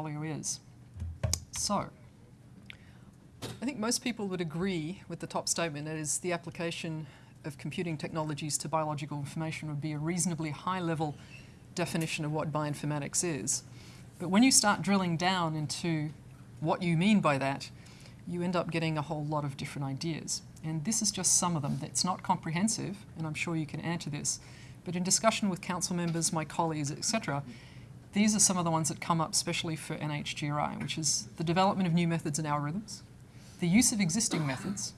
portfolio is. So, I think most people would agree with the top statement, that is the application of computing technologies to biological information would be a reasonably high level definition of what bioinformatics is. But when you start drilling down into what you mean by that, you end up getting a whole lot of different ideas. And this is just some of them. It's not comprehensive, and I'm sure you can add to this. But in discussion with council members, my colleagues, etc., these are some of the ones that come up especially for NHGRI, which is the development of new methods and algorithms, the use of existing methods,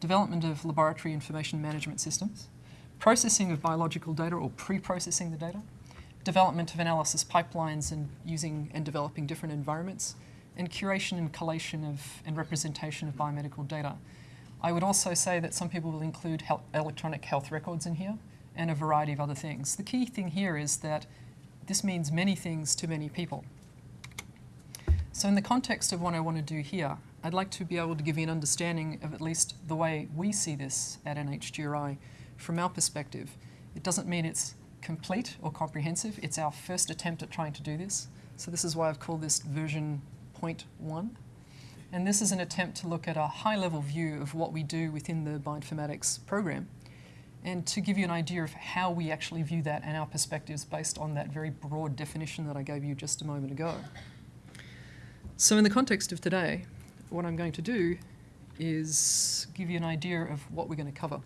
development of laboratory information management systems, processing of biological data or pre-processing the data, development of analysis pipelines and using and developing different environments, and curation and collation of and representation of biomedical data. I would also say that some people will include health, electronic health records in here and a variety of other things. The key thing here is that this means many things to many people. So in the context of what I want to do here, I'd like to be able to give you an understanding of at least the way we see this at NHGRI from our perspective. It doesn't mean it's complete or comprehensive. It's our first attempt at trying to do this. So this is why I've called this version 0.1. And this is an attempt to look at a high-level view of what we do within the bioinformatics program and to give you an idea of how we actually view that and our perspectives based on that very broad definition that I gave you just a moment ago. So in the context of today, what I'm going to do is give you an idea of what we're going to cover.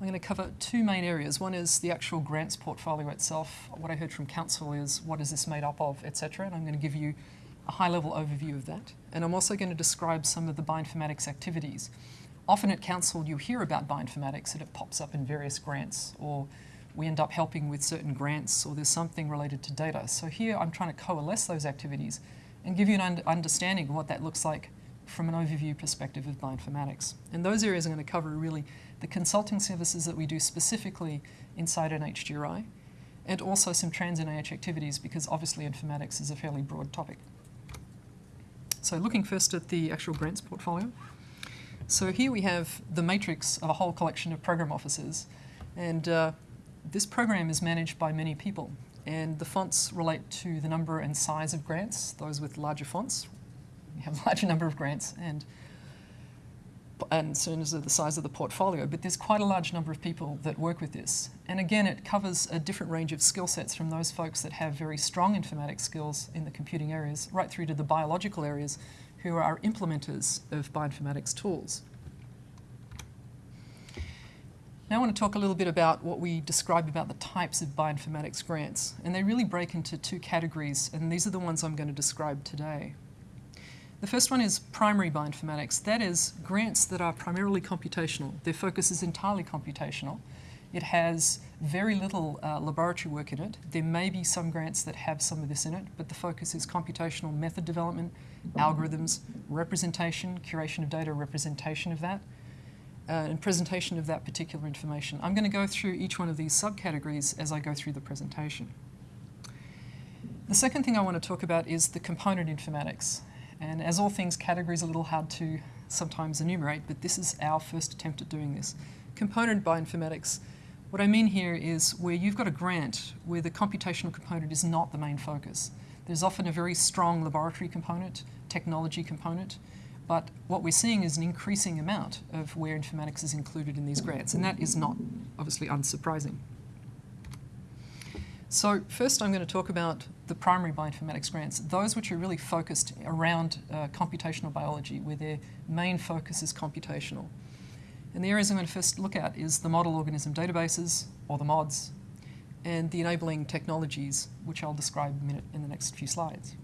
I'm going to cover two main areas. One is the actual grants portfolio itself. What I heard from council is what is this made up of, etc. And I'm going to give you a high-level overview of that. And I'm also going to describe some of the bioinformatics activities. Often at council you hear about bioinformatics and it pops up in various grants or we end up helping with certain grants or there's something related to data. So here I'm trying to coalesce those activities and give you an un understanding of what that looks like from an overview perspective of bioinformatics. And those areas I'm going to cover really the consulting services that we do specifically inside NHGRI and also some trans-NIH activities because obviously informatics is a fairly broad topic. So looking first at the actual grants portfolio. So here we have the matrix of a whole collection of program offices. And uh, this program is managed by many people. And the fonts relate to the number and size of grants. Those with larger fonts have a larger number of grants and and so as the size of the portfolio, but there's quite a large number of people that work with this. And again, it covers a different range of skill sets from those folks that have very strong informatics skills in the computing areas, right through to the biological areas, who are implementers of bioinformatics tools. Now I want to talk a little bit about what we describe about the types of bioinformatics grants. And they really break into two categories, and these are the ones I'm going to describe today. The first one is primary bioinformatics. That is grants that are primarily computational. Their focus is entirely computational. It has very little uh, laboratory work in it. There may be some grants that have some of this in it, but the focus is computational method development, algorithms, representation, curation of data, representation of that, uh, and presentation of that particular information. I'm going to go through each one of these subcategories as I go through the presentation. The second thing I want to talk about is the component informatics. And as all things, categories are a little hard to sometimes enumerate, but this is our first attempt at doing this. Component bioinformatics. What I mean here is where you've got a grant where the computational component is not the main focus. There's often a very strong laboratory component, technology component, but what we're seeing is an increasing amount of where informatics is included in these grants, and that is not obviously unsurprising. So first I'm going to talk about the primary bioinformatics grants, those which are really focused around uh, computational biology, where their main focus is computational. And the areas I'm going to first look at is the model organism databases, or the MODS, and the enabling technologies, which I'll describe in the next few slides.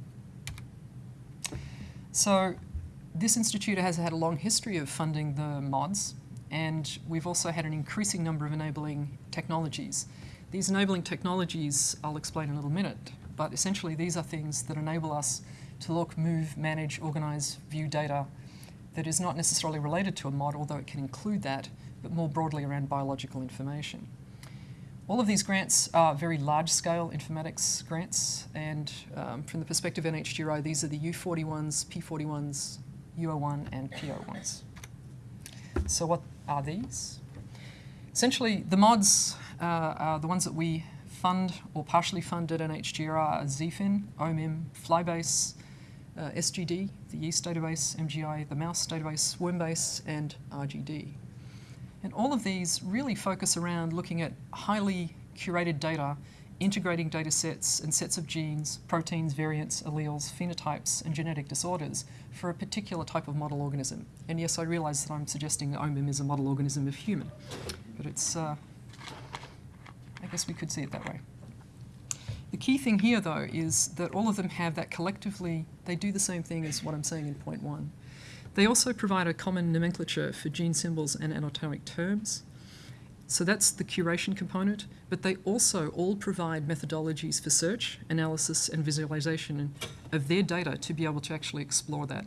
So this institute has had a long history of funding the MODS, and we've also had an increasing number of enabling technologies. These enabling technologies I'll explain in a little minute, but essentially these are things that enable us to look, move, manage, organize, view data that is not necessarily related to a mod, although it can include that, but more broadly around biological information. All of these grants are very large-scale informatics grants, and um, from the perspective of NHGRI, these are the U41s, P41s, U01, and P01s. So what are these? Essentially, the mods uh, are the ones that we fund or partially fund at NHGRI are ZFIN, OMIM, Flybase, uh, SGD, the yeast database, MGI, the mouse database, Wormbase, and RGD. And all of these really focus around looking at highly curated data, integrating data sets and sets of genes, proteins, variants, alleles, phenotypes, and genetic disorders for a particular type of model organism. And yes, I realize that I'm suggesting that OMIM is a model organism of human, but it's, uh, I guess we could see it that way. The key thing here, though, is that all of them have that collectively, they do the same thing as what I'm saying in point one. They also provide a common nomenclature for gene symbols and anatomic terms. So that's the curation component, but they also all provide methodologies for search, analysis, and visualization of their data to be able to actually explore that.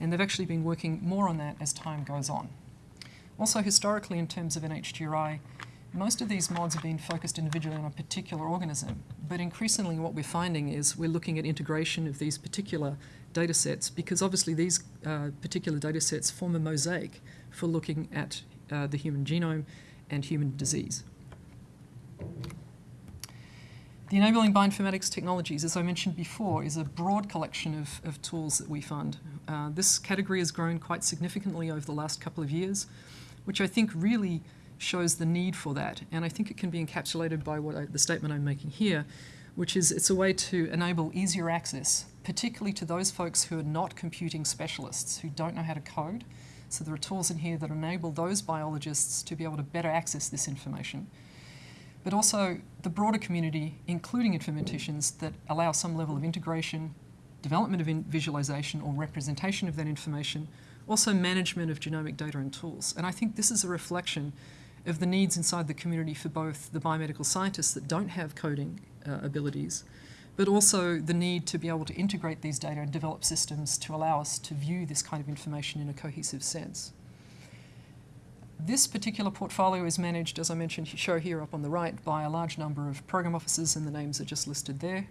And they've actually been working more on that as time goes on. Also, historically, in terms of NHGRI, most of these mods have been focused individually on a particular organism, but increasingly what we're finding is we're looking at integration of these particular data sets because obviously these uh, particular data sets form a mosaic for looking at uh, the human genome and human disease. The Enabling Bioinformatics Technologies, as I mentioned before, is a broad collection of, of tools that we fund. Uh, this category has grown quite significantly over the last couple of years, which I think really shows the need for that. And I think it can be encapsulated by what I, the statement I'm making here, which is it's a way to enable easier access, particularly to those folks who are not computing specialists, who don't know how to code. So there are tools in here that enable those biologists to be able to better access this information. But also the broader community, including informaticians, that allow some level of integration, development of in visualization or representation of that information, also management of genomic data and tools. And I think this is a reflection of the needs inside the community for both the biomedical scientists that don't have coding uh, abilities, but also the need to be able to integrate these data and develop systems to allow us to view this kind of information in a cohesive sense. This particular portfolio is managed, as I mentioned, show here up on the right, by a large number of program officers, and the names are just listed there.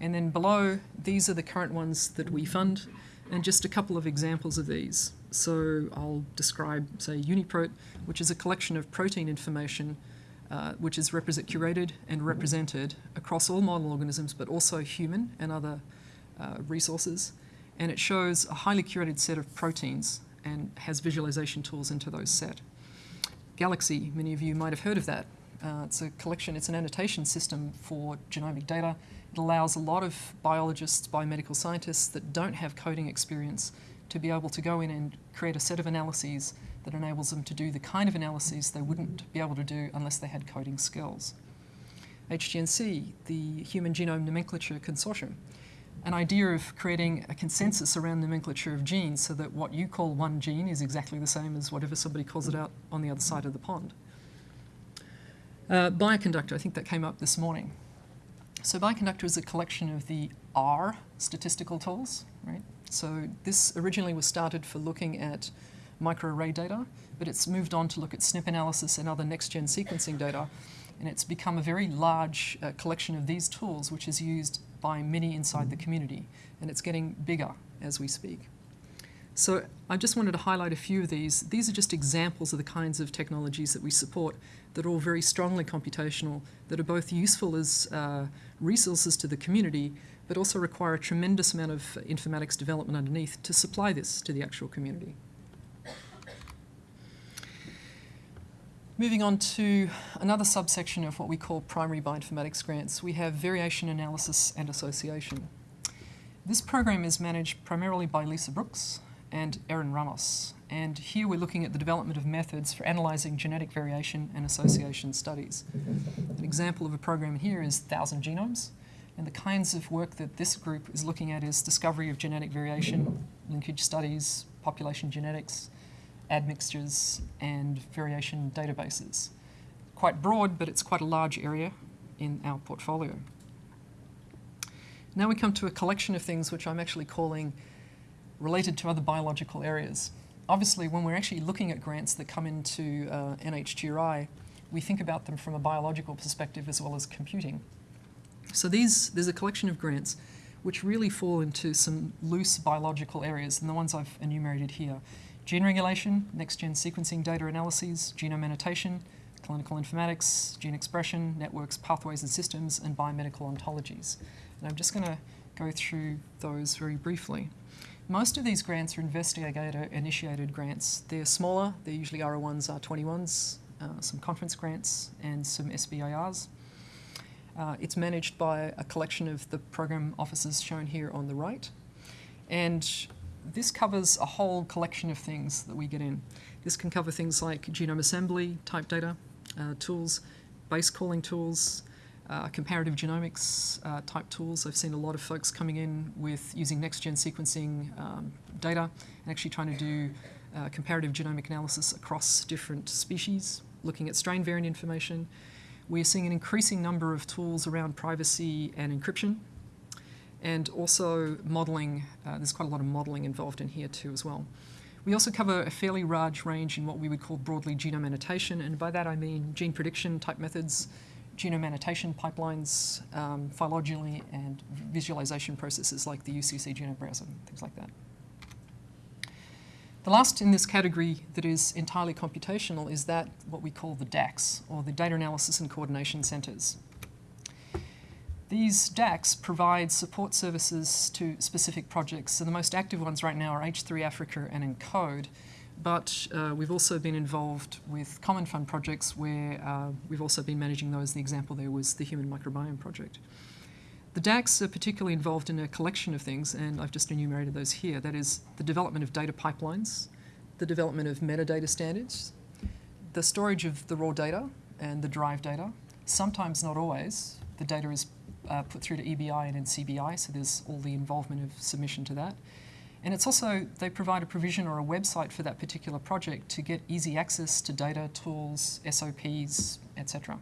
And then below, these are the current ones that we fund, and just a couple of examples of these. So I'll describe, say, UniProt, which is a collection of protein information uh, which is represent, curated and represented across all model organisms, but also human and other uh, resources. And it shows a highly curated set of proteins and has visualization tools into those set. Galaxy, many of you might have heard of that. Uh, it's a collection, it's an annotation system for genomic data. It allows a lot of biologists, biomedical scientists that don't have coding experience to be able to go in and create a set of analyses that enables them to do the kind of analyses they wouldn't be able to do unless they had coding skills. HGNC, the Human Genome Nomenclature Consortium, an idea of creating a consensus around nomenclature of genes so that what you call one gene is exactly the same as whatever somebody calls it out on the other side of the pond. Uh, Bioconductor, I think that came up this morning. So Bioconductor is a collection of the R statistical tools, right? So this originally was started for looking at microarray data, but it's moved on to look at SNP analysis and other next-gen sequencing data. And it's become a very large uh, collection of these tools, which is used by many inside the community. And it's getting bigger as we speak. So I just wanted to highlight a few of these. These are just examples of the kinds of technologies that we support that are all very strongly computational, that are both useful as uh, resources to the community, but also require a tremendous amount of informatics development underneath to supply this to the actual community. Moving on to another subsection of what we call primary bioinformatics grants, we have variation analysis and association. This program is managed primarily by Lisa Brooks and Erin Ramos. And here we're looking at the development of methods for analysing genetic variation and association studies. An example of a program here is 1,000 Genomes. And the kinds of work that this group is looking at is discovery of genetic variation, linkage studies, population genetics, admixtures, and variation databases. Quite broad, but it's quite a large area in our portfolio. Now we come to a collection of things which I'm actually calling related to other biological areas. Obviously, when we're actually looking at grants that come into uh, NHGRI, we think about them from a biological perspective as well as computing. So these, there's a collection of grants which really fall into some loose biological areas, and the ones I've enumerated here. Gene regulation, next-gen sequencing data analyses, genome annotation, clinical informatics, gene expression, networks, pathways and systems, and biomedical ontologies. And I'm just going to go through those very briefly. Most of these grants are investigator-initiated grants. They're smaller, they're usually R01s, R21s, uh, some conference grants and some SBIRs. Uh, it's managed by a collection of the program offices shown here on the right. And this covers a whole collection of things that we get in. This can cover things like genome assembly type data uh, tools, base calling tools, uh, comparative genomics uh, type tools. I've seen a lot of folks coming in with using next-gen sequencing um, data and actually trying to do uh, comparative genomic analysis across different species, looking at strain variant information. We're seeing an increasing number of tools around privacy and encryption, and also modeling. Uh, there's quite a lot of modeling involved in here too as well. We also cover a fairly large range in what we would call broadly genome annotation, and by that I mean gene prediction type methods, genome annotation pipelines, um, phylogeny and visualization processes like the UCSC genome browser, things like that. The last in this category that is entirely computational is that what we call the DACs, or the Data Analysis and Coordination Centers. These DACs provide support services to specific projects. So the most active ones right now are H3 Africa and ENCODE, but uh, we've also been involved with Common Fund projects where uh, we've also been managing those. The example there was the Human Microbiome Project. The DACs are particularly involved in a collection of things, and I've just enumerated those here. That is the development of data pipelines, the development of metadata standards, the storage of the raw data and the derived data. Sometimes, not always, the data is uh, put through to EBI and NCBI, so there's all the involvement of submission to that. And it's also, they provide a provision or a website for that particular project to get easy access to data, tools, SOPs, etc.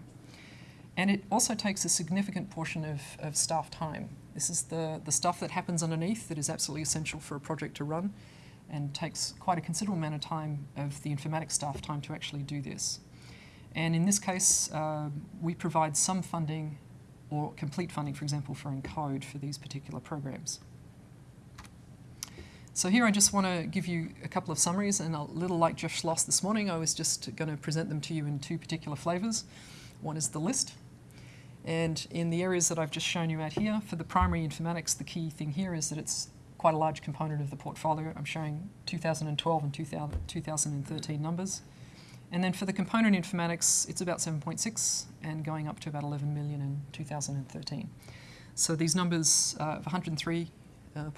And it also takes a significant portion of, of staff time. This is the, the stuff that happens underneath that is absolutely essential for a project to run and takes quite a considerable amount of time of the informatics staff time to actually do this. And in this case, uh, we provide some funding or complete funding, for example, for ENCODE for these particular programs. So here I just want to give you a couple of summaries, and a little like Jeff Schloss this morning, I was just going to present them to you in two particular flavours. One is the list, and in the areas that I've just shown you out here, for the primary informatics, the key thing here is that it's quite a large component of the portfolio. I'm showing 2012 and 2013 numbers. And then for the component informatics, it's about 7.6 and going up to about 11 million in 2013. So these numbers uh, of 103 uh,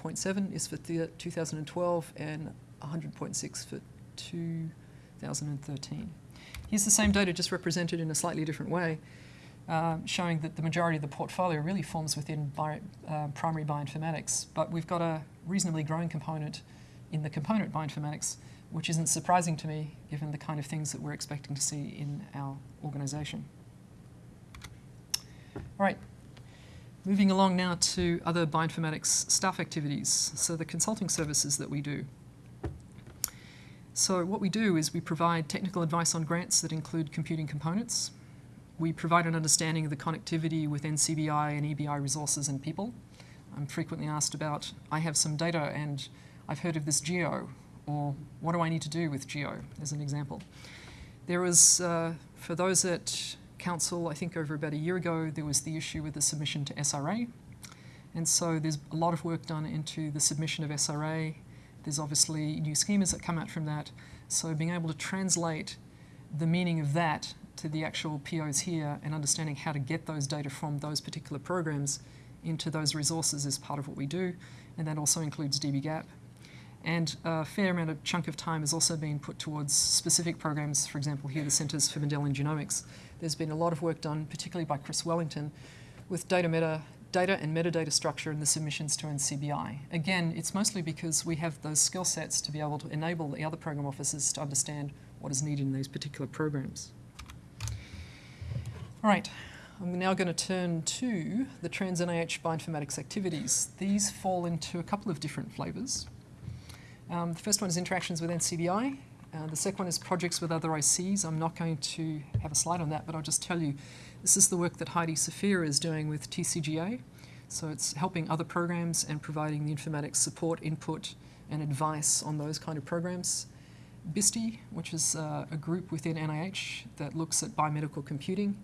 is for 2012 and 100.6 for 2013. Here's the same data just represented in a slightly different way, uh, showing that the majority of the portfolio really forms within uh, primary bioinformatics, but we've got a reasonably growing component in the component bioinformatics, which isn't surprising to me given the kind of things that we're expecting to see in our organisation. All right, Moving along now to other bioinformatics staff activities, so the consulting services that we do. So what we do is we provide technical advice on grants that include computing components. We provide an understanding of the connectivity with NCBI and EBI resources and people. I'm frequently asked about, I have some data and I've heard of this GEO, or what do I need to do with GEO, as an example. There was, uh, for those at Council, I think over about a year ago, there was the issue with the submission to SRA. And so there's a lot of work done into the submission of SRA. There's obviously new schemas that come out from that. So being able to translate the meaning of that to the actual POs here and understanding how to get those data from those particular programs into those resources is part of what we do. And that also includes dbGaP. And a fair amount of chunk of time has also been put towards specific programs, for example, here the Centres for Mendelian Genomics, there's been a lot of work done, particularly by Chris Wellington, with data meta data and metadata structure in the submissions to NCBI. Again, it's mostly because we have those skill sets to be able to enable the other program officers to understand what is needed in these particular programs. All right, I'm now going to turn to the Trans-NIH bioinformatics activities. These fall into a couple of different flavours. Um, the first one is interactions with NCBI, uh, the second one is projects with other ICs. I'm not going to have a slide on that, but I'll just tell you this is the work that Heidi Sofia is doing with TCGA. So it's helping other programs and providing the informatics support, input, and advice on those kind of programs. BISTI, which is uh, a group within NIH that looks at biomedical computing,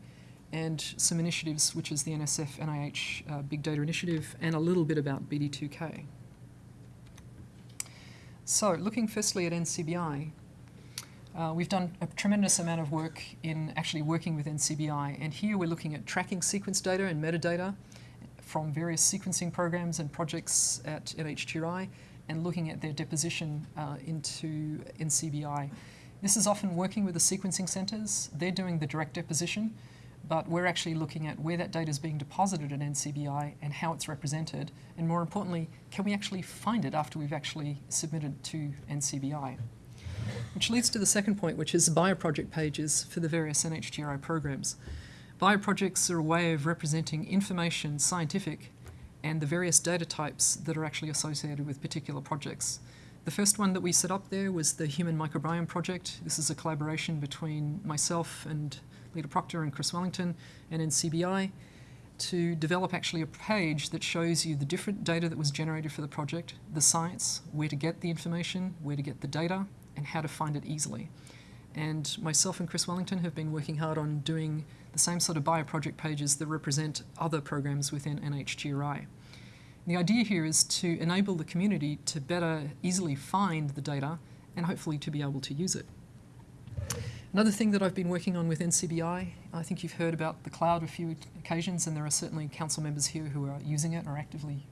and some initiatives, which is the NSF NIH uh, Big Data Initiative, and a little bit about BD2K. So, looking firstly at NCBI, uh, we've done a tremendous amount of work in actually working with NCBI, and here we're looking at tracking sequence data and metadata from various sequencing programs and projects at NHGRI and looking at their deposition uh, into NCBI. This is often working with the sequencing centres. They're doing the direct deposition, but we're actually looking at where that data is being deposited at NCBI and how it's represented, and more importantly, can we actually find it after we've actually submitted to NCBI? Which leads to the second point, which is bioproject pages for the various NHGRI programs. Bioprojects are a way of representing information, scientific, and the various data types that are actually associated with particular projects. The first one that we set up there was the Human Microbiome Project. This is a collaboration between myself and Lita Proctor and Chris Wellington and NCBI to develop actually a page that shows you the different data that was generated for the project, the science, where to get the information, where to get the data, and how to find it easily. And myself and Chris Wellington have been working hard on doing the same sort of bioproject pages that represent other programs within NHGRI. The idea here is to enable the community to better easily find the data and hopefully to be able to use it. Another thing that I've been working on with NCBI, I think you've heard about the cloud a few occasions and there are certainly council members here who are using it or actively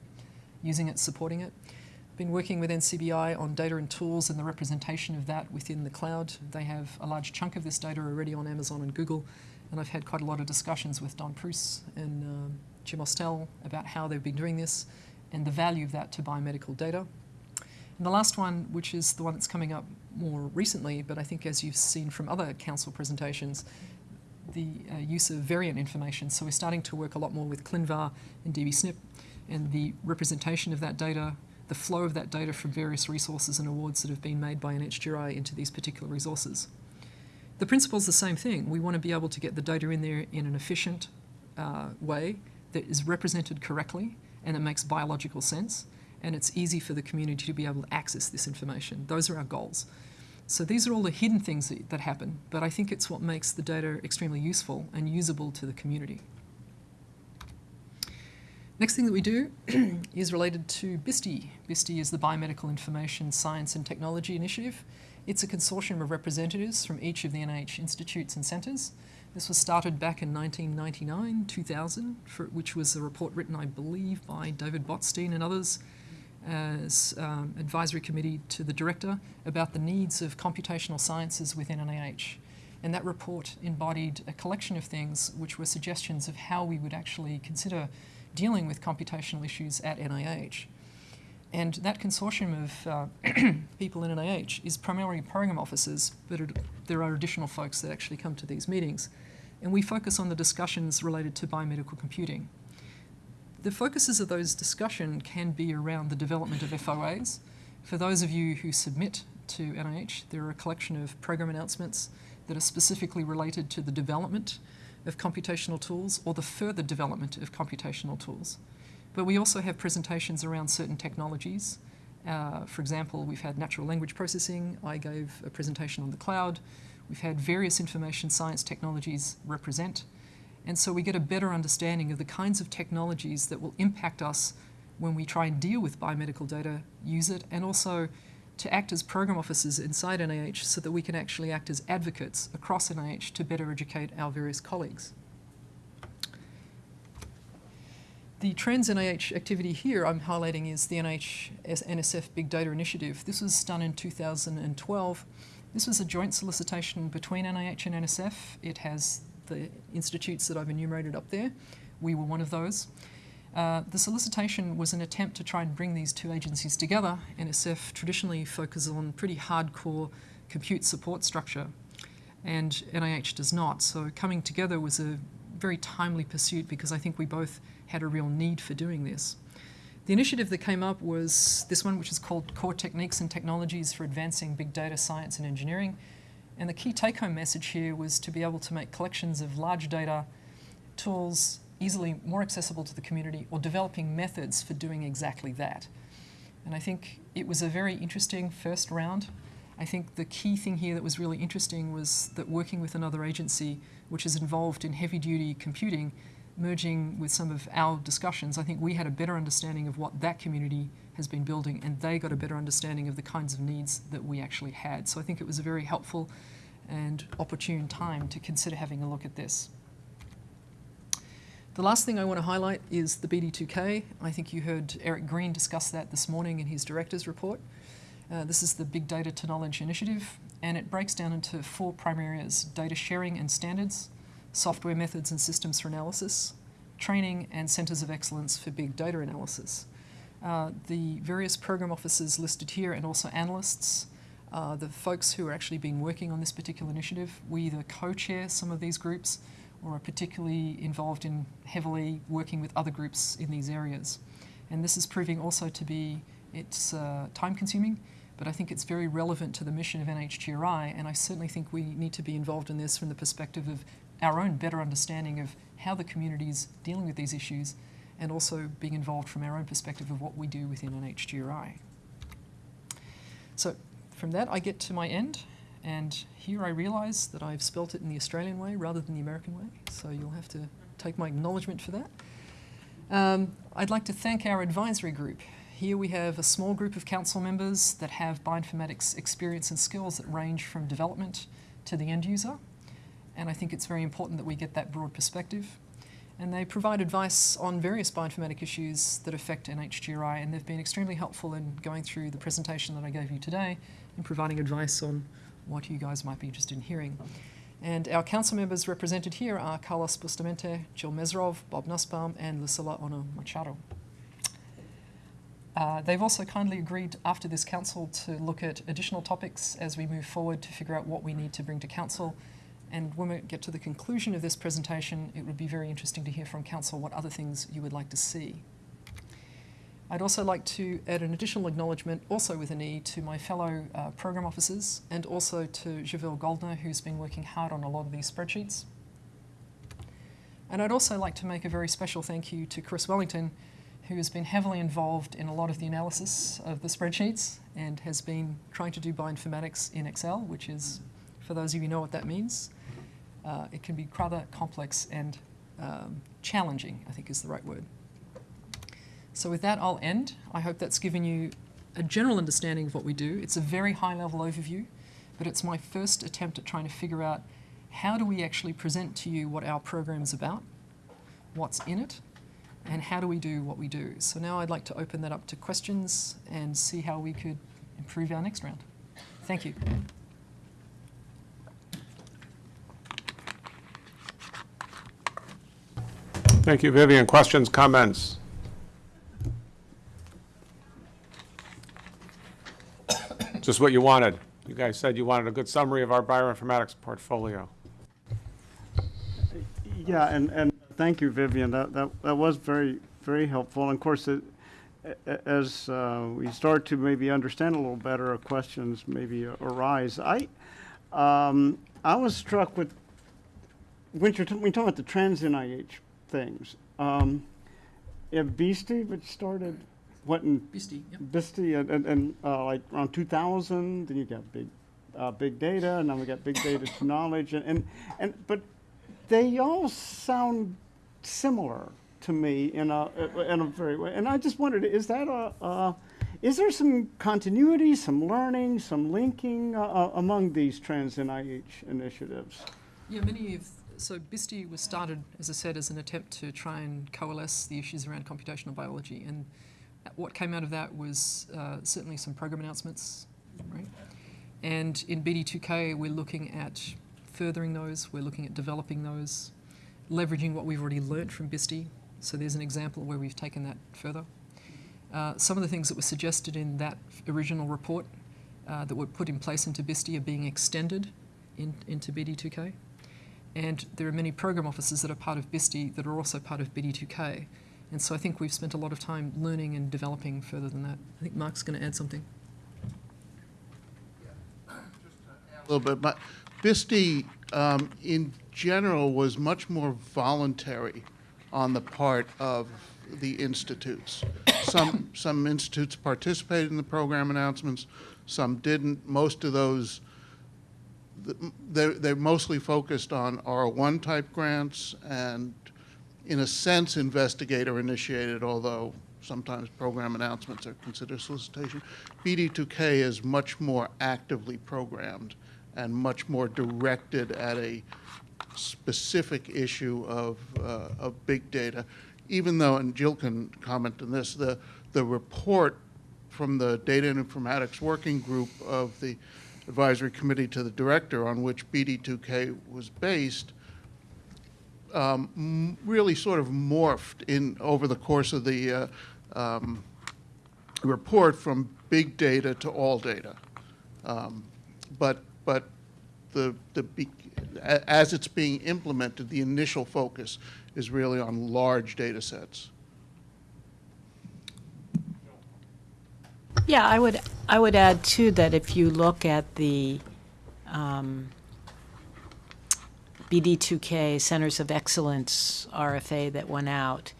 using it, supporting it. I've been working with NCBI on data and tools and the representation of that within the cloud. They have a large chunk of this data already on Amazon and Google and I've had quite a lot of discussions with Don Preuss and um, Jim Ostell about how they've been doing this and the value of that to biomedical data. And the last one, which is the one that's coming up more recently, but I think as you've seen from other council presentations, the uh, use of variant information. So we're starting to work a lot more with ClinVar and DBSNP and the representation of that data, the flow of that data from various resources and awards that have been made by NHGRI into these particular resources. The principle is the same thing. We want to be able to get the data in there in an efficient uh, way that is represented correctly and it makes biological sense, and it's easy for the community to be able to access this information. Those are our goals. So these are all the hidden things that, that happen, but I think it's what makes the data extremely useful and usable to the community. Next thing that we do is related to BISTI. BISTI is the Biomedical Information Science and Technology Initiative. It's a consortium of representatives from each of the NIH institutes and centres. This was started back in 1999, 2000, for, which was a report written, I believe, by David Botstein and others as um, advisory committee to the director about the needs of computational sciences within NIH. And that report embodied a collection of things which were suggestions of how we would actually consider dealing with computational issues at NIH. And that consortium of uh, people in NIH is primarily program officers, but it, there are additional folks that actually come to these meetings. And we focus on the discussions related to biomedical computing. The focuses of those discussions can be around the development of FOAs. For those of you who submit to NIH, there are a collection of program announcements that are specifically related to the development of computational tools or the further development of computational tools. But we also have presentations around certain technologies. Uh, for example, we've had natural language processing. I gave a presentation on the cloud. We've had various information science technologies represent. And so we get a better understanding of the kinds of technologies that will impact us when we try and deal with biomedical data, use it, and also to act as program officers inside NIH so that we can actually act as advocates across NIH to better educate our various colleagues. The Trans NIH activity here I'm highlighting is the NIH NSF Big Data Initiative. This was done in 2012. This was a joint solicitation between NIH and NSF. It has the institutes that I've enumerated up there. We were one of those. Uh, the solicitation was an attempt to try and bring these two agencies together. NSF traditionally focuses on pretty hardcore compute support structure, and NIH does not. So coming together was a very timely pursuit because I think we both had a real need for doing this. The initiative that came up was this one, which is called Core Techniques and Technologies for Advancing Big Data Science and Engineering. And the key take-home message here was to be able to make collections of large data tools easily more accessible to the community or developing methods for doing exactly that. And I think it was a very interesting first round. I think the key thing here that was really interesting was that working with another agency which is involved in heavy duty computing, merging with some of our discussions, I think we had a better understanding of what that community has been building and they got a better understanding of the kinds of needs that we actually had. So I think it was a very helpful and opportune time to consider having a look at this. The last thing I want to highlight is the BD2K. I think you heard Eric Green discuss that this morning in his director's report. Uh, this is the Big Data to Knowledge initiative, and it breaks down into four primary areas data sharing and standards, software methods and systems for analysis, training, and centres of excellence for big data analysis. Uh, the various program officers listed here and also analysts, uh, the folks who are actually been working on this particular initiative, we either co-chair some of these groups or are particularly involved in heavily working with other groups in these areas. And this is proving also to be, it's uh, time consuming, but I think it's very relevant to the mission of NHGRI, and I certainly think we need to be involved in this from the perspective of our own better understanding of how the community is dealing with these issues, and also being involved from our own perspective of what we do within an NHGRI. So from that, I get to my end, and here I realise that I've spelt it in the Australian way rather than the American way, so you'll have to take my acknowledgement for that. Um, I'd like to thank our advisory group. Here we have a small group of council members that have bioinformatics experience and skills that range from development to the end user, and I think it's very important that we get that broad perspective. And they provide advice on various bioinformatic issues that affect NHGRI, and they've been extremely helpful in going through the presentation that I gave you today and providing advice on what you guys might be interested in hearing. And our council members represented here are Carlos Bustamante, Jill Mesirov, Bob Nussbaum, and Lucilla Ono Machado. Uh, they've also kindly agreed after this council to look at additional topics as we move forward to figure out what we need to bring to council. And when we get to the conclusion of this presentation, it would be very interesting to hear from council what other things you would like to see. I'd also like to add an additional acknowledgement, also with an E, to my fellow uh, program officers and also to Javille Goldner, who's been working hard on a lot of these spreadsheets. And I'd also like to make a very special thank you to Chris Wellington, who has been heavily involved in a lot of the analysis of the spreadsheets and has been trying to do bioinformatics in Excel, which is, for those of you who know what that means, uh, it can be rather complex and um, challenging, I think is the right word. So with that, I'll end. I hope that's given you a general understanding of what we do. It's a very high level overview, but it's my first attempt at trying to figure out how do we actually present to you what our program is about, what's in it, and how do we do what we do. So now I'd like to open that up to questions and see how we could improve our next round. Thank you. Thank you, Vivian. Questions, comments? Just what you wanted. You guys said you wanted a good summary of our bioinformatics portfolio. Yeah, and, and thank you, Vivian. That, that, that was very, very helpful. And of course, it, as uh, we start to maybe understand a little better, questions maybe arise. I, um, I was struck with, when you're, t- when you talk about the trans NIH things, um, yeah, Beastie, which started, what, in Beastie. BISTI and, and, and uh, like around 2000, then you got big, uh, big data, and now we got big data to knowledge, and, and, and but they all sound similar to me in a in a very way. And I just wondered, is that a, uh, is there some continuity, some learning, some linking uh, uh, among these trans NIH initiatives? Yeah, many of so BISTI was started, as I said, as an attempt to try and coalesce the issues around computational biology, and what came out of that was uh, certainly some program announcements, right? And in BD2K, we're looking at furthering those, we're looking at developing those, leveraging what we've already learnt from BISTI. So there's an example where we've taken that further. Uh, some of the things that were suggested in that original report uh, that were put in place into BISTI are being extended in, into BD2K. And there are many program officers that are part of BISTI that are also part of BD2K. And so I think we've spent a lot of time learning and developing further than that. I think Mark's going to add something. a little bit, but BISTI, um, in general, was much more voluntary on the part of the institutes. some, some institutes participated in the program announcements, some didn't. Most of those, th- they're, they're mostly focused on R1 type grants and, in a sense, investigator initiated, although sometimes program announcements are considered solicitation. BD2K is much more actively programmed and much more directed at a specific issue of, uh, of big data. Even though, and Jill can comment on this, the, the report from the Data and Informatics Working Group of the Advisory Committee to the Director on which BD2K was based um, really sort of morphed in, over the course of the uh, um, report from big data to all data. Um, But, but the, the, as it's being implemented, the initial focus is really on large data sets. Yeah, I would, I would add too that if you look at the um, BD2K Centers of Excellence RFA that went out,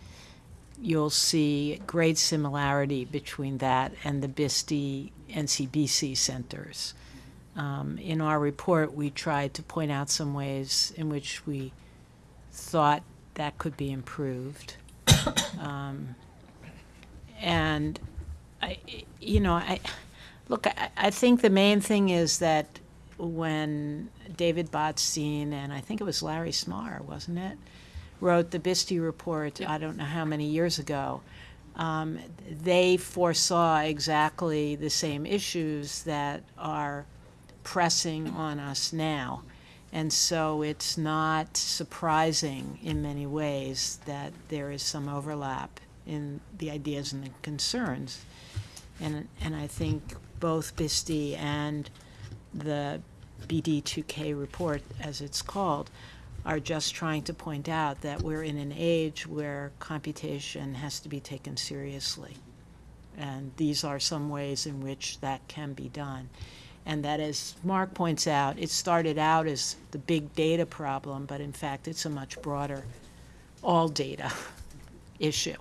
you'll see great similarity between that and the BISTI NCBC centers. Um, In our report, we tried to point out some ways in which we thought that could be improved. Um, And I, you know, I, look, I, I think the main thing is that when David Botstein and I think it was Larry Smarr, wasn't it, wrote the BISTI report, I don't know how many years ago, um, they foresaw exactly the same issues that are pressing on us now. And so it's not surprising in many ways that there is some overlap in the ideas and the concerns. And, and I think both BISTI and the BD2K report, as it's called, are just trying to point out that we're in an age where computation has to be taken seriously. And these are some ways in which that can be done. And that, as Mark points out, it started out as the big data problem, but in fact, it's a much broader all data issue.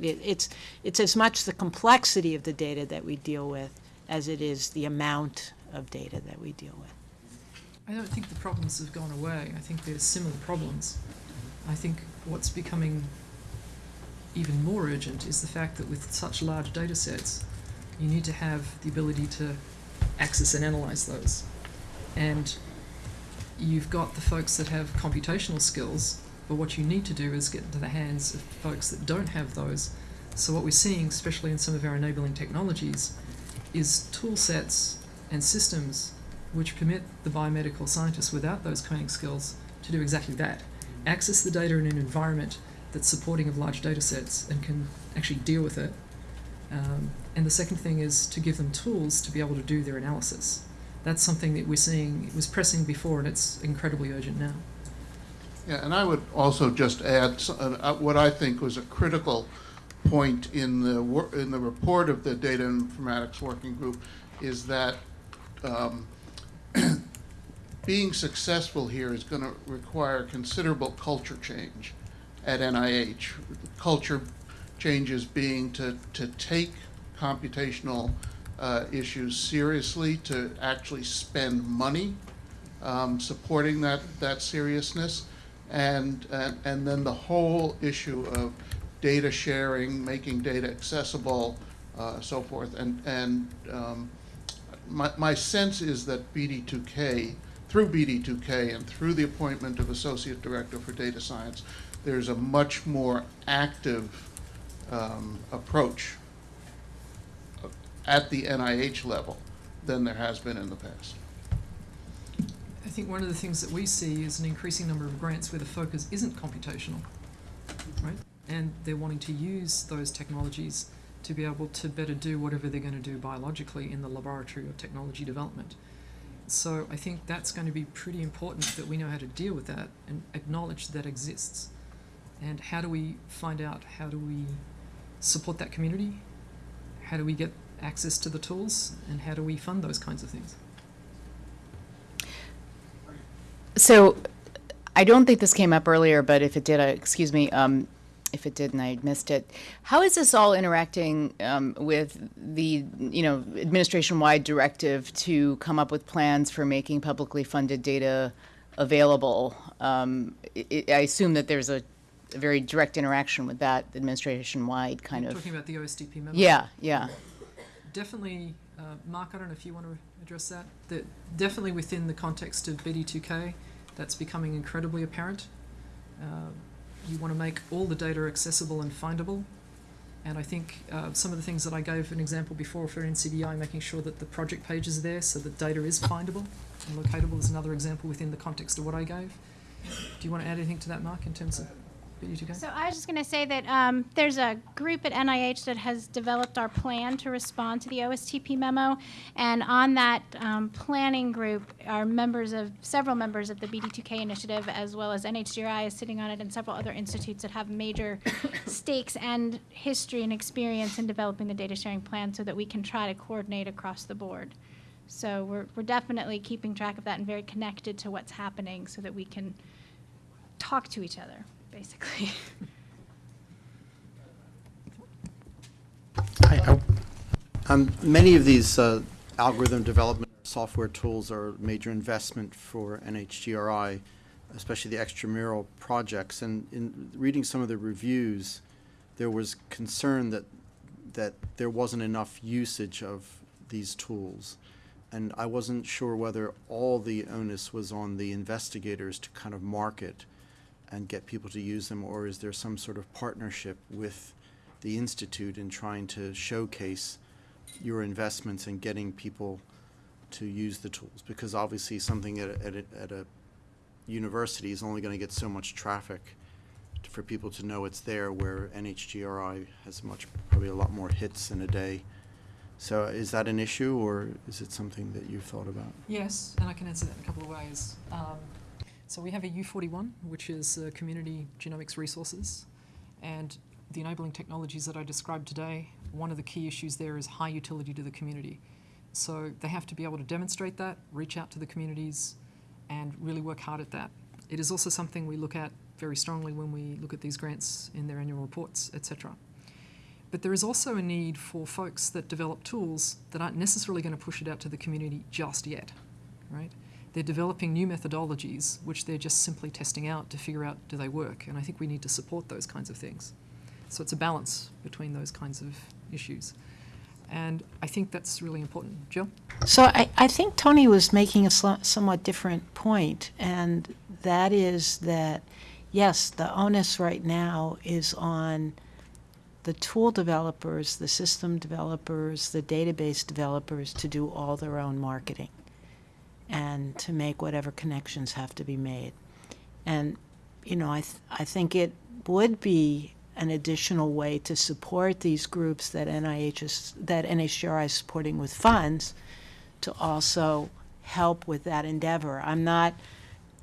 It, it's, it's as much the complexity of the data that we deal with as it is the amount of data that we deal with. I don't think the problems have gone away. I think there's similar problems. I think what's becoming even more urgent is the fact that with such large data sets, you need to have the ability to access and analyze those. And you've got the folks that have computational skills, but what you need to do is get into the hands of folks that don't have those. So what we're seeing, especially in some of our enabling technologies, is tool sets and systems which permit the biomedical scientists without those coding skills to do exactly that. Access the data in an environment that's supporting of large data sets and can actually deal with it. Um, and the second thing is to give them tools to be able to do their analysis. That's something that we're seeing, it was pressing before and it's incredibly urgent now. Yeah, and I would also just add s- uh, uh, what I think was a critical point in the, in the report of the Data Informatics Working Group is that um, being successful here is going to require considerable culture change at NIH. Culture changes being to, to take computational uh, issues seriously, to actually spend money um, supporting that, that seriousness. And, and, and then the whole issue of data sharing, making data accessible, uh, so forth. And, and um, my, my sense is that BD2K, through BD2K and through the appointment of Associate Director for Data Science, there's a much more active um, approach at the NIH level than there has been in the past. I think one of the things that we see is an increasing number of grants where the focus isn't computational, right? And they're wanting to use those technologies to be able to better do whatever they're going to do biologically in the laboratory of technology development. So I think that's going to be pretty important that we know how to deal with that and acknowledge that exists. And how do we find out how do we support that community? How do we get access to the tools? And how do we fund those kinds of things? So I don't think this came up earlier, but if it did, uh, excuse me. Um, if it didn't, I missed it. How is this all interacting um, with the, you know, administration-wide directive to come up with plans for making publicly funded data available? Um, I, I assume that there's a, a very direct interaction with that administration-wide kind of. Talking about the OSTP memo? Yeah, yeah. Definitely, uh, Mark, I don't know if you want to address that. That definitely within the context of BD2K, that's becoming incredibly apparent. Uh, you want to make all the data accessible and findable. And I think uh, some of the things that I gave an example before for NCBI, making sure that the project page is there so that data is findable and locatable is another example within the context of what I gave. Do you want to add anything to that, Mark, in terms of BD2K? So I was just going to say that um, there's a group at NIH that has developed our plan to respond to the OSTP memo, and on that um, planning group are members of several members of the BD2K initiative, as well as NHGRI is sitting on it, and several other institutes that have major stakes and history and experience in developing the data sharing plan, so that we can try to coordinate across the board. So we're we're definitely keeping track of that and very connected to what's happening, so that we can talk to each other, basically. Um, Many of these uh, algorithm development software tools are major investment for NHGRI, especially the extramural projects. And in reading some of the reviews, there was concern that, that there wasn't enough usage of these tools. And I wasn't sure whether all the onus was on the investigators to kind of market and get people to use them, or is there some sort of partnership with the Institute in trying to showcase your investments in getting people to use the tools? Because obviously, something at a, at a, at a university is only going to get so much traffic for people to know it's there, where NHGRI has much, probably a lot more hits in a day. So is that an issue, or is it something that you've thought about? Yes, and I can answer that in a couple of ways. Um, so we have a U41, which is uh, Community Genomics Resources, and the enabling technologies that I described today, one of the key issues there is high utility to the community. So they have to be able to demonstrate that, reach out to the communities, and really work hard at that. It is also something we look at very strongly when we look at these grants in their annual reports, etc. But there is also a need for folks that develop tools that aren't necessarily going to push it out to the community just yet, right? They're developing new methodologies which they're just simply testing out to figure out do they work, and I think we need to support those kinds of things. So it's a balance between those kinds of issues. And I think that's really important. Jill? So I, I think Tony was making a somewhat different point, and that is that, yes, the onus right now is on the tool developers, the system developers, the database developers to do all their own marketing and to make whatever connections have to be made. And, you know, I, th- I think it would be an additional way to support these groups that NIH is, that NHGRI is supporting with funds to also help with that endeavor. I'm not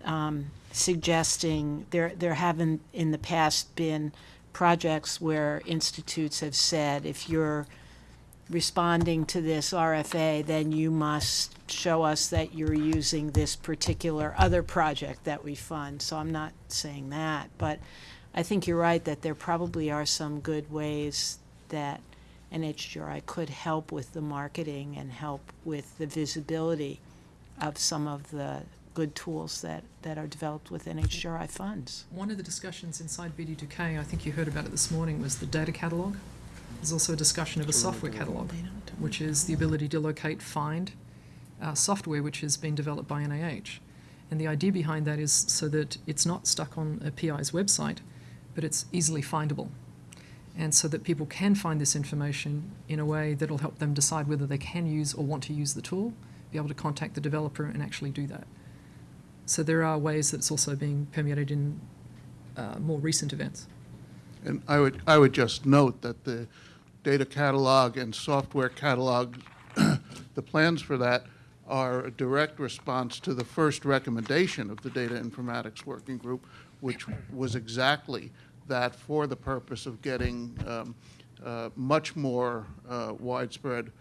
um, suggesting, there, there haven't in the past been projects where institutes have said, if you're responding to this RFA, then you must show us that you're using this particular other project that we fund. So I'm not saying that, but I think you're right that there probably are some good ways that NHGRI could help with the marketing and help with the visibility of some of the good tools that, that are developed with NHGRI funds. One of the discussions inside BD2K, I think you heard about it this morning, was the data catalogue. There's also a discussion of a software catalogue, which is the ability to locate, find uh, software which has been developed by NIH. And the idea behind that is so that it's not stuck on a PI's website, but it's easily findable. And so that people can find this information in a way that'll help them decide whether they can use or want to use the tool, be able to contact the developer and actually do that. So there are ways that it's also being permeated in uh, more recent events. And I would, I would just note that the data catalog and software catalog, the plans for that are a direct response to the first recommendation of the Data Informatics Working Group, which was exactly that for the purpose of getting um, uh, much more uh, widespread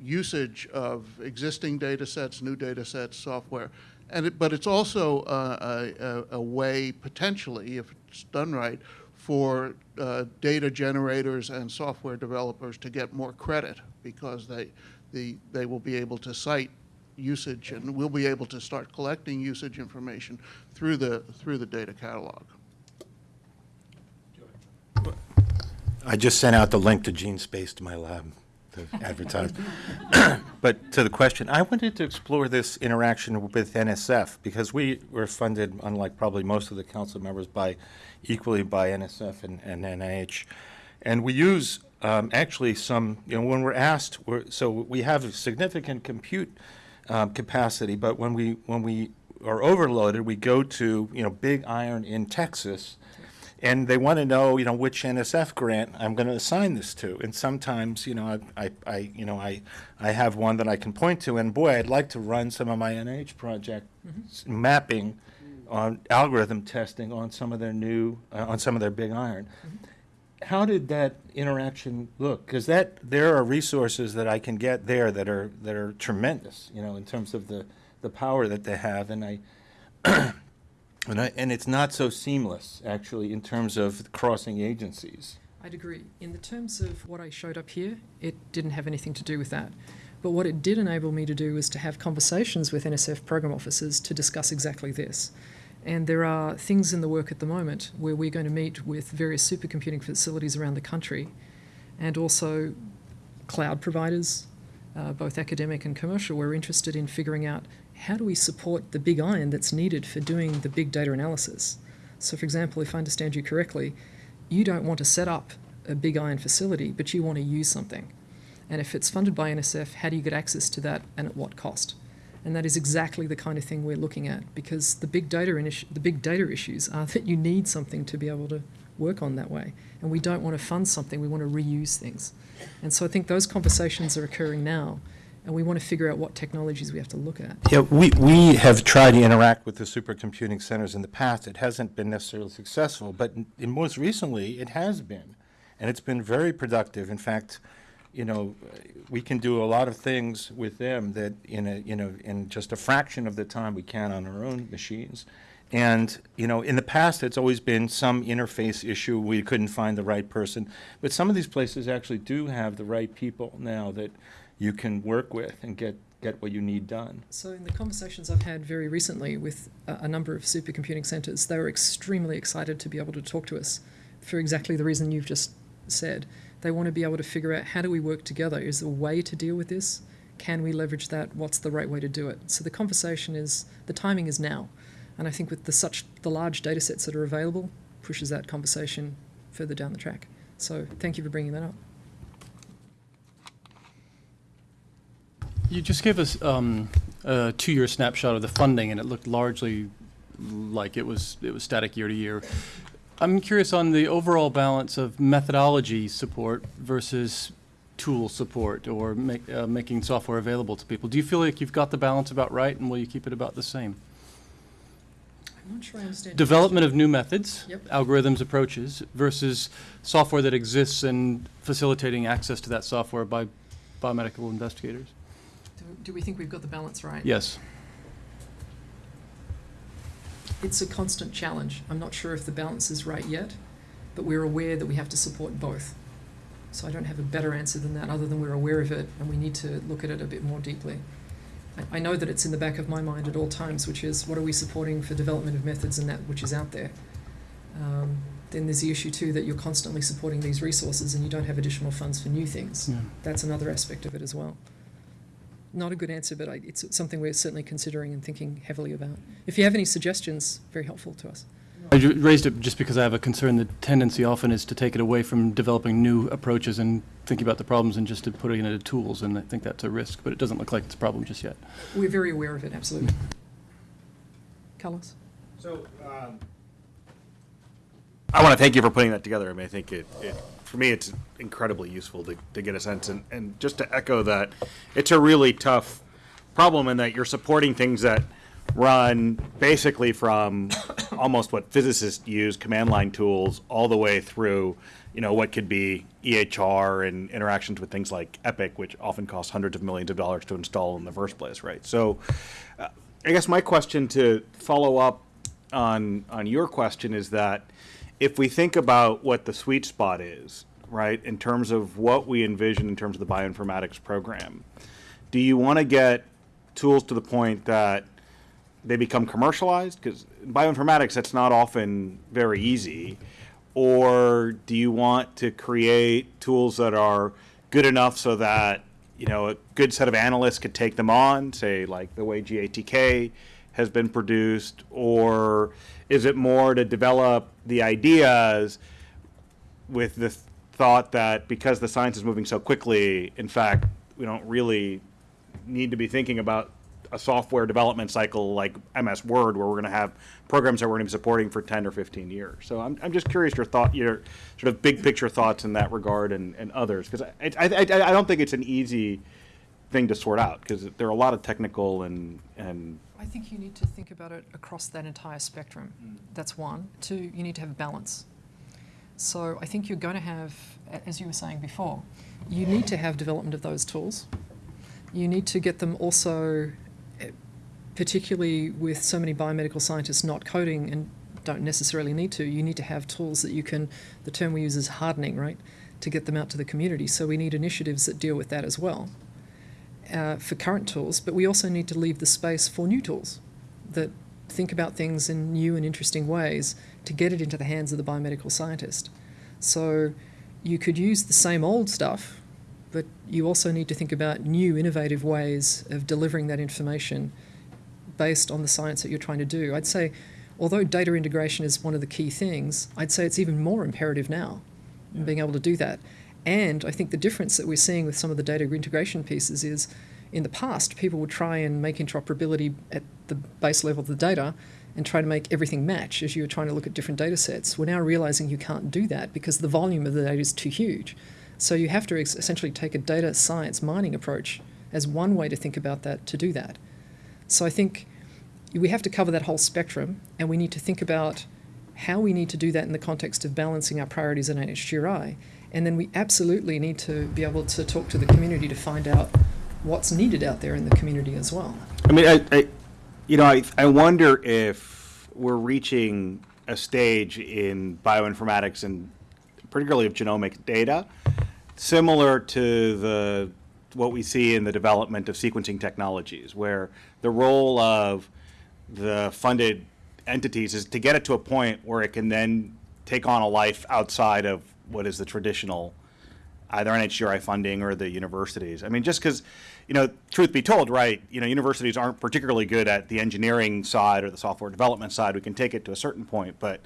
usage of existing data sets, new data sets, software. And it, but it's also a, a way, potentially, if it's done right, for uh, data generators and software developers to get more credit because they, the, they will be able to cite usage and we'll be able to start collecting usage information through the, through the data catalog. I just sent out the link to GeneSpace to my lab to advertise. But to the question, I wanted to explore this interaction with NSF because we were funded, unlike probably most of the council members, by equally by NSF and, and NIH. And we use um, actually some, you know, when we're asked, we're, so we have a significant compute um, capacity, but when we when we are overloaded, we go to you know Big Iron in Texas, and they want to know, you know, which NSF grant I'm going to assign this to. And sometimes, you know, I, I, I, you know, I, I have one that I can point to, and boy, I'd like to run some of my NIH project s- mapping on algorithm testing on some of their new, uh, on some of their big iron. How did that interaction look? Because that, there are resources that I can get there that are, that are tremendous, you know, in terms of the, the power that they have, and I, and I, and it's not so seamless, actually, in terms of crossing agencies. I'd agree. In the terms of what I showed up here, it didn't have anything to do with that. But what it did enable me to do was to have conversations with NSF program officers to discuss exactly this. And there are things in the work at the moment where we're going to meet with various supercomputing facilities around the country and also cloud providers, uh, both academic and commercial. We're interested in figuring out how do we support the big iron that's needed for doing the big data analysis. So, for example, if I understand you correctly, you don't want to set up a big iron facility, but you want to use something. And if it's funded by NSF, how do you get access to that and at what cost? And that is exactly the kind of thing we're looking at because the big data the big data issues are that you need something to be able to work on that way. And we don't want to fund something, we want to reuse things. And so I think those conversations are occurring now, and we want to figure out what technologies we have to look at. Yeah, we, we have tried to interact with the supercomputing centers in the past. It hasn't been necessarily successful, but in- in most recently, it has been. And it's been very productive. In fact, you know, we can do a lot of things with them that in a, you know, in just a fraction of the time we can on our own machines. And, you know, in the past, it's always been some interface issue. We couldn't find the right person. But some of these places actually do have the right people now that you can work with and get, get what you need done. So, in the conversations I've had very recently with a, number of supercomputing centers, they were extremely excited to be able to talk to us for exactly the reason you've just said. They want to be able to figure out how do we work together? Is there a way to deal with this? Can we leverage that? What's the right way to do it? So, the conversation is the timing is now. And I think with the such the large data sets that are available, pushes that conversation further down the track. So, thank you for bringing that up. You just gave us um, a two-year snapshot of the funding, and it looked largely like it was it was static year to year. I'm curious on the overall balance of methodology support versus tool support or make, uh, making software available to people. Do you feel like you've got the balance about right, and will you keep it about the same? I'm not sure I understand. Development of new methods, Yep. algorithms, approaches versus software that exists and facilitating access to that software by biomedical investigators. Question. Do, do we think we've got the balance right? Yes. It's a constant challenge. I'm not sure if the balance is right yet, but we're aware that we have to support both. So I don't have a better answer than that, other than we're aware of it and we need to look at it a bit more deeply. I, I know that it's in the back of my mind at all times, which is what are we supporting for development of methods and that which is out there. Um, then there's the issue too that you're constantly supporting these resources and you don't have additional funds for new things. Yeah. That's another aspect of it as well. Not a good answer, but I, it's something we're certainly considering and thinking heavily about. If you have any suggestions, very helpful to us. I raised it just because I have a concern. The tendency often is to take it away from developing new approaches and thinking about the problems and just to put it into tools, and I think that's a risk, but it doesn't look like it's a problem just yet. We're very aware of it, absolutely. Carlos? So, um, I want to thank you for putting that together. I mean, I think it, it for me, it's incredibly useful to, to get a sense. And, and just to echo that, it's a really tough problem in that you're supporting things that run basically from almost what physicists use, command line tools, all the way through, you know, what could be EHR and interactions with things like Epic, which often cost hundreds of millions of dollars to install in the first place, right? So, uh, I guess my question to follow up on on your question is that if we think about what the sweet spot is, right, in terms of what we envision in terms of the bioinformatics program, do you want to get tools to the point that they become commercialized? Because in bioinformatics, that's not often very easy. Or do you want to create tools that are good enough so that you know a good set of analysts could take them on, say like the way GATK has been produced, or is it more to develop the ideas with the th- thought that because the science is moving so quickly, in fact, we don't really need to be thinking about a software development cycle like MS Word, where we're going to have programs that we're going to be supporting for 10 or 15 years. So I'm, I'm just curious your thought, your sort of big picture thoughts in that regard and, and others, because I, I, I, I don't think it's an easy thing to sort out, because there are a lot of technical and, and I think you need to think about it across that entire spectrum. That's one. Two, you need to have balance. So I think you're going to have, as you were saying before, you need to have development of those tools. You need to get them also, eh, particularly with so many biomedical scientists not coding and don't necessarily need to, you need to have tools that you can, the term we use is hardening, right, to get them out to the community. So we need initiatives that deal with that as well uh, for current tools, but we also need to leave the space for new tools that think about things in new and interesting ways to get it into the hands of the biomedical scientist. So you could use the same old stuff, but you also need to think about new, innovative ways of delivering that information based on the science that you're trying to do. I'd say, although data integration is one of the key things, I'd say it's even more imperative now in being able to do that. And I think the difference that we're seeing with some of the data integration pieces is in the past, people would try and make interoperability at the base level of the data and try to make everything match as you were trying to look at different data sets. We're now realizing you can't do that because the volume of the data is too huge. So you have to essentially take a data science mining approach as one way to think about that to do that. So I think we have to cover that whole spectrum, and we need to think about how we need to do that in the context of balancing our priorities at NHGRI. And then we absolutely need to be able to talk to the community to find out what's needed out there in the community as well. I mean, I, I you know, I, I wonder if we're reaching a stage in bioinformatics and particularly of genomic data, similar to the what we see in the development of sequencing technologies, where the role of the funded entities is to get it to a point where it can then take on a life outside of what is the traditional either NHGRI funding or the universities. I mean, just because, you know, truth be told, right, you know, universities aren't particularly good at the engineering side or the software development side. We can take it to a certain point, but,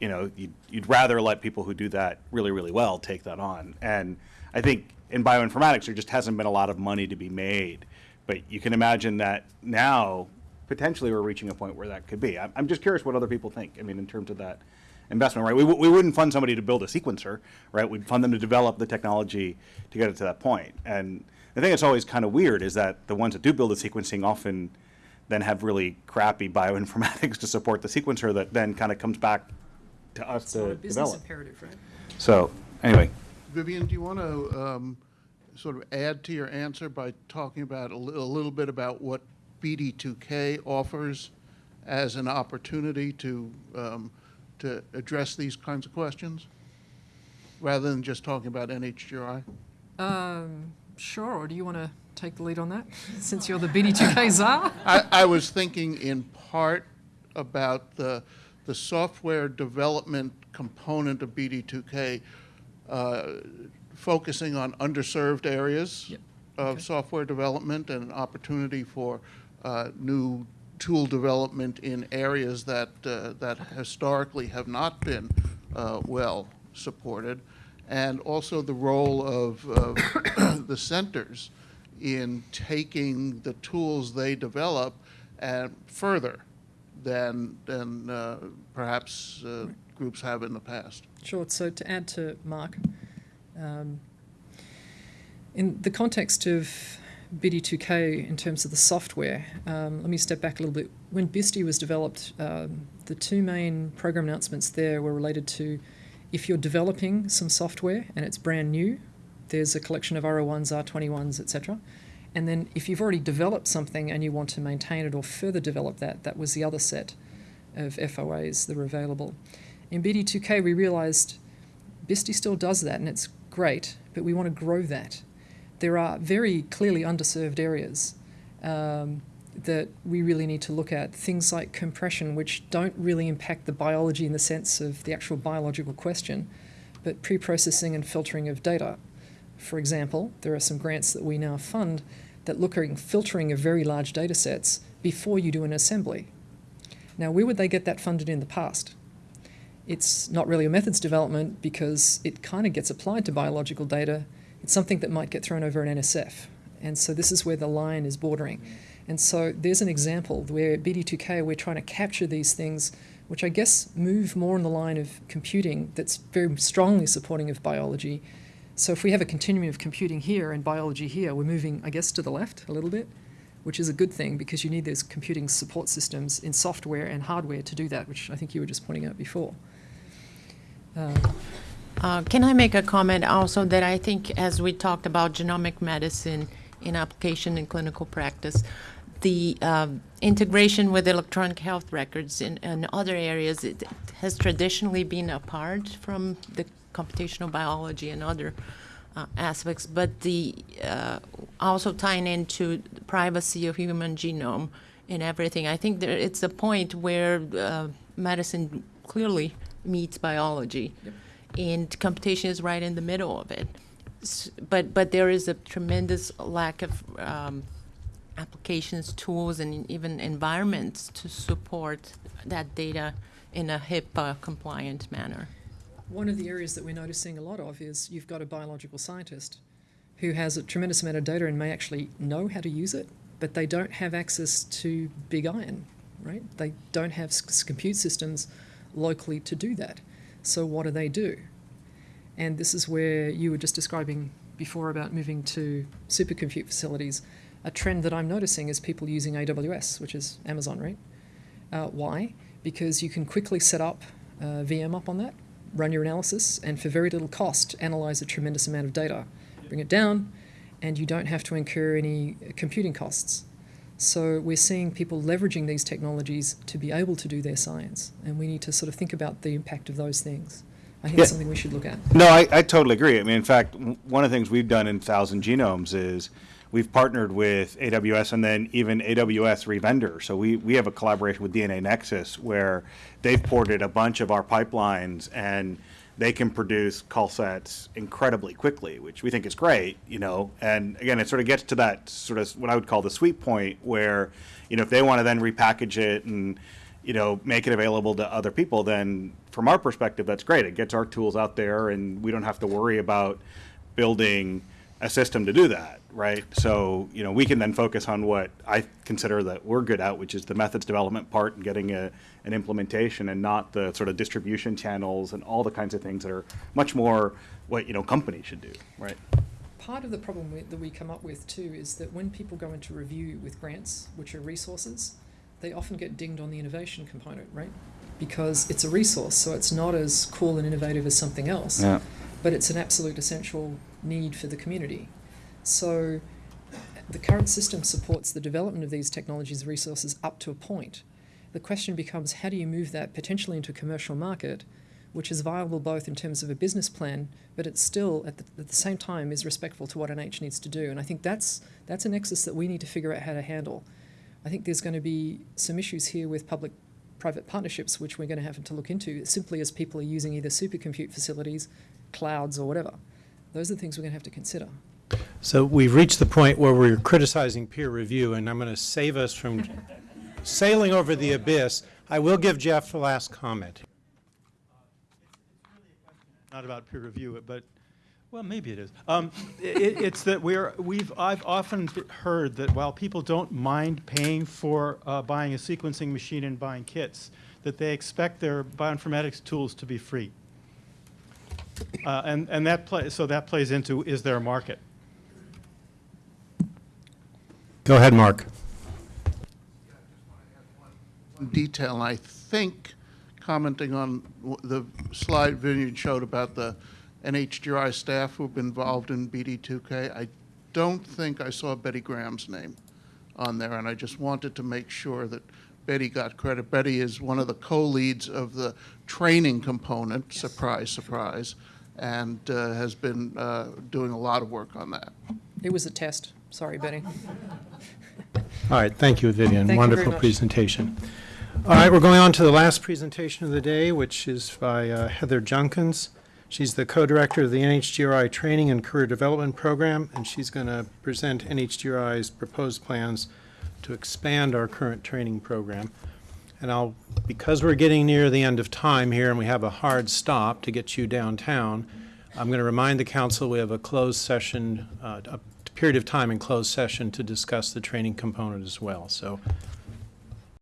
you know, you'd, you'd rather let people who do that really, really well take that on. And I think in bioinformatics, there just hasn't been a lot of money to be made. But you can imagine that now, potentially, we're reaching a point where that could be. I'm, I'm just curious what other people think. I mean, in terms of that investment, right? We, w- we wouldn't fund somebody to build a sequencer, right? We'd fund them to develop the technology to get it to that point. And the thing that's always kind of weird is that the ones that do build the sequencing often then have really crappy bioinformatics to support the sequencer that then kind of comes back to us It's not to a business develop. imperative, right? So, anyway. Vivian, do you want to um, sort of add to your answer by talking about a li- a little bit about what BD2K offers as an opportunity to, um, to address these kinds of questions? Rather than just talking about NHGRI? Um, sure, or do you want to take the lead on that, since you're the BD2K czar? I, I was thinking in part about the, the software development component of BD2K, uh, focusing on underserved areas Yep. of Okay. software development and an opportunity for uh, new tool development in areas that, uh, that historically have not been uh, well supported, and also the role of, of the centers in taking the tools they develop and further than, than uh, perhaps uh, groups have in the past. Sure. So to add to Mark, um, in the context of BD2K in terms of the software, um, let me step back a little bit. When BISTI was developed, um, the two main program announcements there were related to if you're developing some software and it's brand new, there's a collection of R01s, R21s, etc. And then if you've already developed something and you want to maintain it or further develop that, that was the other set of FOAs that were available. In BD2K, we realized BISTI still does that, and it's great, but we want to grow that. There are very clearly underserved areas um, that we really need to look at. Things like compression, which don't really impact the biology in the sense of the actual biological question, but pre processing and filtering of data. For example, there are some grants that we now fund that look at filtering of very large data sets before you do an assembly. Now, where would they get that funded in the past? It's not really a methods development because it kind of gets applied to biological data. Something that might get thrown over an NSF. And so this is where the line is bordering. And so there's an example where at BD2K we're trying to capture these things, which I guess move more in the line of computing that's very strongly supporting of biology. So if we have a continuum of computing here and biology here, we're moving, I guess, to the left a little bit, which is a good thing because you need those computing support systems in software and hardware to do that, which I think you were just pointing out before. Uh, Uh, Can I make a comment also that I think as we talked about genomic medicine in application in clinical practice, the um, integration with electronic health records in, in other areas it has traditionally been apart from the computational biology and other uh, aspects, but the uh, also tying into privacy of human genome and everything. I think there, it's a point where uh, medicine clearly meets biology, and computation is right in the middle of it. S- But but there is a tremendous lack of um, applications, tools, and even environments to support that data in a HIPAA compliant manner. One of the areas that we're noticing a lot of is you've got a biological scientist who has a tremendous amount of data and may actually know how to use it, but they don't have access to big iron, right? They don't have compute systems locally to do that. So what do they do? And this is where you were just describing before about moving to supercompute facilities. A trend that I'm noticing is people using AWS, which is Amazon, right? Uh, why? Because you can quickly set up uh, VM up on that, run your analysis, and for very little cost, analyze a tremendous amount of data. Bring it down, and you don't have to incur any computing costs. So we're seeing people leveraging these technologies to be able to do their science, and we need to sort of think about the impact of those things. I think Yeah. it's something we should look at. No, I, I totally agree. I mean, in fact, one of the things we've done in Thousand Genomes is we've partnered with AWS and then even AWS revendor. So we, we have a collaboration with DNAnexus where they've ported a bunch of our pipelines and they can produce call sets incredibly quickly, which we think is great, you know. And again, it sort of gets to that sort of what I would call the sweet point where, you know, if they want to then repackage it and you know, make it available to other people, then from our perspective, that's great. It gets our tools out there and we don't have to worry about building a system to do that, right? So, you know, we can then focus on what I consider that we're good at, which is the methods development part and getting a, an implementation and not the sort of distribution channels and all the kinds of things that are much more what, you know, companies should do, right? Part of the problem we, that we come up with too is that when people go into review with grants, which are resources, they often get dinged on the innovation component, right? Because it's a resource, so it's not as cool and innovative as something else. Yeah. But it's an absolute essential need for the community. So the current system supports the development of these technologies and resources up to a point. The question becomes how do you move that potentially into a commercial market, which is viable both in terms of a business plan, but it still at the, at the same time is respectful to what NH needs to do. And I think that's that's a nexus that we need to figure out how to handle. I think there's going to be some issues here with public private partnerships, which we're going to have to look into simply as people are using either supercompute facilities, clouds, or whatever. Those are the things we're going to have to consider. So we've reached the point where we're criticizing peer review, and I'm going to save us from sailing over the abyss. I will give Jeff the last comment. not about peer review, but, well, maybe it is. Um, it, it's that we're, we've, I've often heard that while people don't mind paying for uh, buying a sequencing machine and buying kits, that they expect their bioinformatics tools to be free. Uh, and, and that play, so that plays into, is there a market? Go ahead, Mark. One detail, I think, commenting on the slide Vineyard showed about the NHGRI staff who've been involved in BD2K, I don't think I saw Betty Graham's name on there, and I just wanted to make sure that Betty got credit. Betty is one of the co-leads of the training component, surprise, surprise, and uh, has been uh, doing a lot of work on that. It was a test. Sorry, Betty. All right, thank you, Vivian. Thank Wonderful much. presentation. All right, we're going on to the last presentation of the day, which is by uh, Heather Junkins. She's the co-director of the NHGRI Training and Career Development Program, and she's going to present NHGRI's proposed plans to expand our current training program. And I'll, because we're getting near the end of time here and we have a hard stop to get you downtown, I'm going to remind the council we have a closed session, uh, a period of time in closed session to discuss the training component as well. So